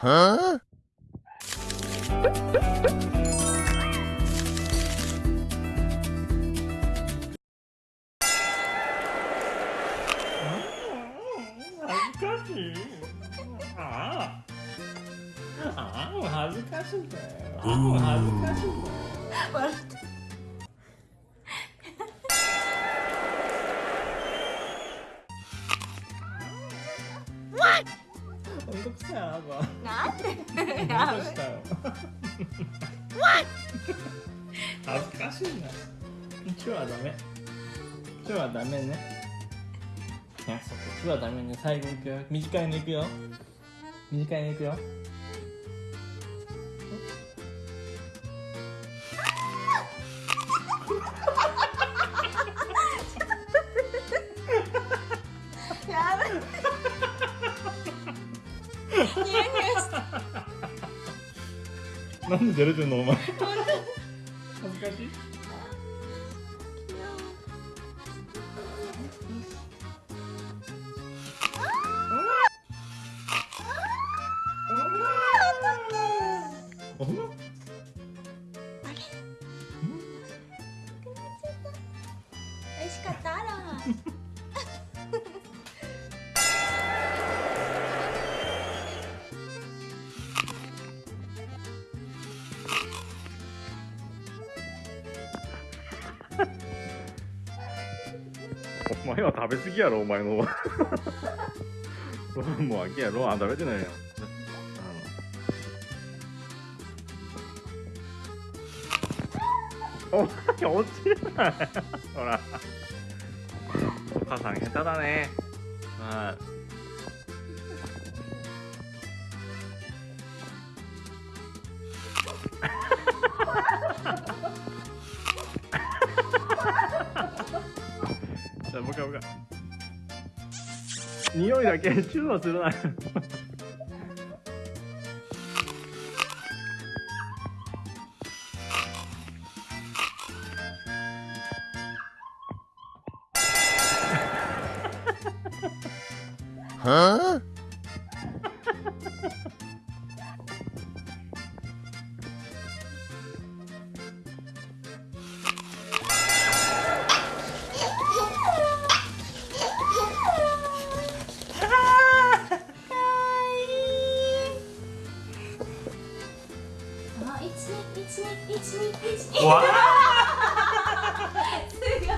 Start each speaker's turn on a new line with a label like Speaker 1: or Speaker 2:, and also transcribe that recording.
Speaker 1: Huh?
Speaker 2: 恥ずかしいああああ恥ずかしいんだよああ恥ずかしいんだよ
Speaker 3: 笑って
Speaker 2: ほんとくさいあな
Speaker 3: なんで？
Speaker 2: た
Speaker 3: や
Speaker 2: ほんとしたよ恥ずかしいな。今日はダメ。今日はダメね。約束今日はダメね。最後いくよ。短いのいくよ。短いのいくよ
Speaker 3: ニューニューして
Speaker 2: なんで出れてんのお前。恥ずかしい お前
Speaker 4: は食べ過ぎやろお前の。ローンも飽きやローン食べてないやんあの。お前落ちるな。ほら。お母さん下手だね。はい。じゃあもう一回もう一回匂いだけチューはするな
Speaker 1: ？Huh? わ すごい。